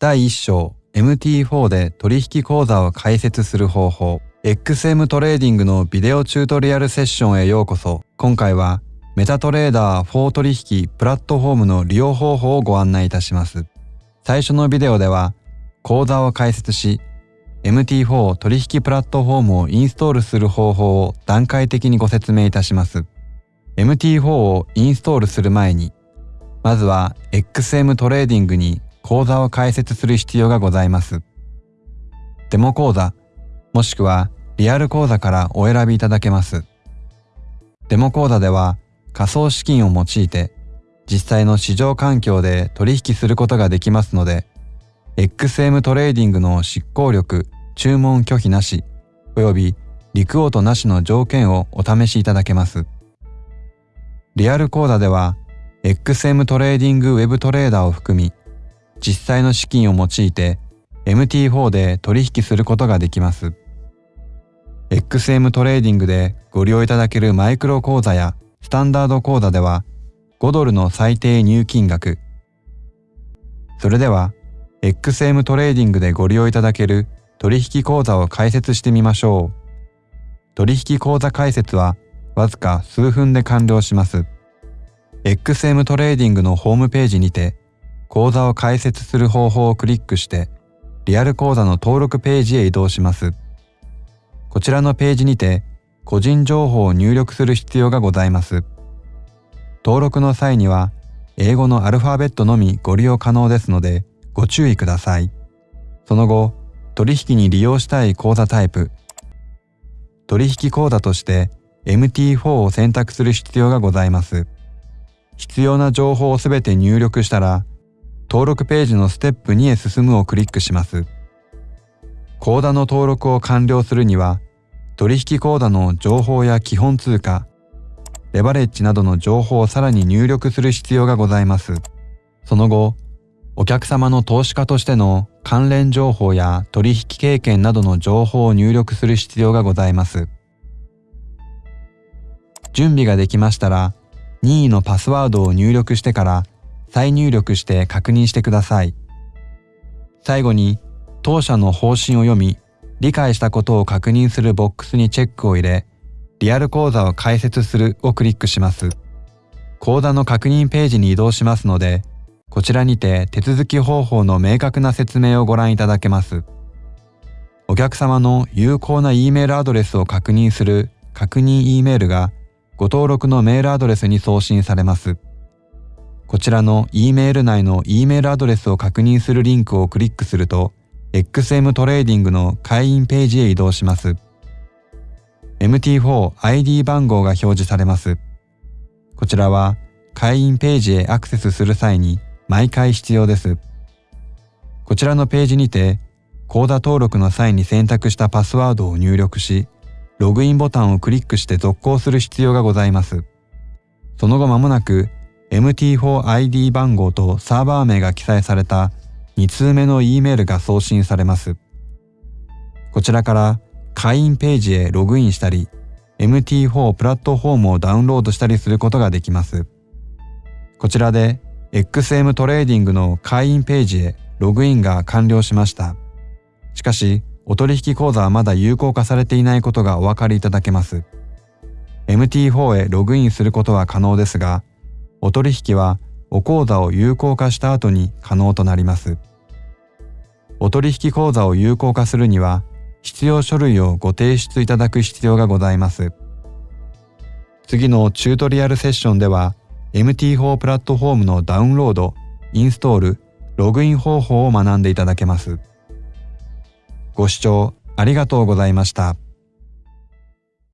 第1章 MT4 で取引口座を開設する方法。XM トレーディングのビデオチュートリアルセッションへようこそ。今回はメタトレーダー4取引プラットフォームの利用方法をご案内いたします。最初のビデオでは口座を開設し MT4 取引プラットフォームをインストールする方法を段階的にご説明いたします。MT4 をインストールする前にまずは XM トレーディングに口座を開設する必要がございます。デモ口座もしくはリアル口座からお選びいただけます。デモ口座では仮想資金を用いて実際の市場環境で取引することができますので XM トレーディングの執行力、注文拒否なし、およびリクオートなしの条件をお試しいただけます。リアル口座では XM トレーディングウェブトレーダーを含み実際の資金を用いて MT4 で取引することができます。XM トレーディングでご利用いただけるマイクロ口座やスタンダード口座では5ドルの最低入金額。それでは XM トレーディングでご利用いただける取引口座を開設してみましょう。取引口座開設はわずか数分で完了します。XM トレーディングのホームページにて口座を開設する方法をクリックしてリアル口座の登録ページへ移動します。こちらのページにて個人情報を入力する必要がございます。登録の際には英語のアルファベットのみご利用可能ですのでご注意ください。その後、取引に利用したい口座タイプ、取引口座として MT4 を選択する必要がございます。必要な情報をすべて入力したら登録ページのステップ2へ進むをクリックします。口座の登録を完了するには、取引口座の情報や基本通貨、レバレッジなどの情報をさらに入力する必要がございます。その後、お客様の投資家としての関連情報や取引経験などの情報を入力する必要がございます。準備ができましたら、任意のパスワードを入力してから再入力して確認してください。最後に当社の方針を読み、理解したことを確認するボックスにチェックを入れ、リアル講座を開設するをクリックします。講座の確認ページに移動しますので、こちらにて手続き方法の明確な説明をご覧いただけます。お客様の有効な E メールアドレスを確認する確認 E メールがご登録のメールアドレスに送信されます。こちらの E メール内の E メールアドレスを確認するリンクをクリックすると XM トレーディングの会員ページへ移動します。MT4ID 番号が表示されます。こちらは会員ページへアクセスする際に毎回必要です。こちらのページにて口座登録の際に選択したパスワードを入力し、ログインボタンをクリックして続行する必要がございます。その後間もなく MT4ID 番号とサーバー名が記載された2通目の E メールが送信されます。こちらから会員ページへログインしたり、MT4 プラットフォームをダウンロードしたりすることができます。こちらで XM トレーディングの会員ページへログインが完了しました。しかし、お取引口座はまだ有効化されていないことがお分かりいただけます。MT4 へログインすることは可能ですが、お取引はお口座を有効化した後に可能となります。お取引口座を有効化するには必要書類をご提出いただく必要がございます。次のチュートリアルセッションでは MT4 プラットフォームのダウンロード、インストール、ログイン方法を学んでいただけます。ご視聴ありがとうございました。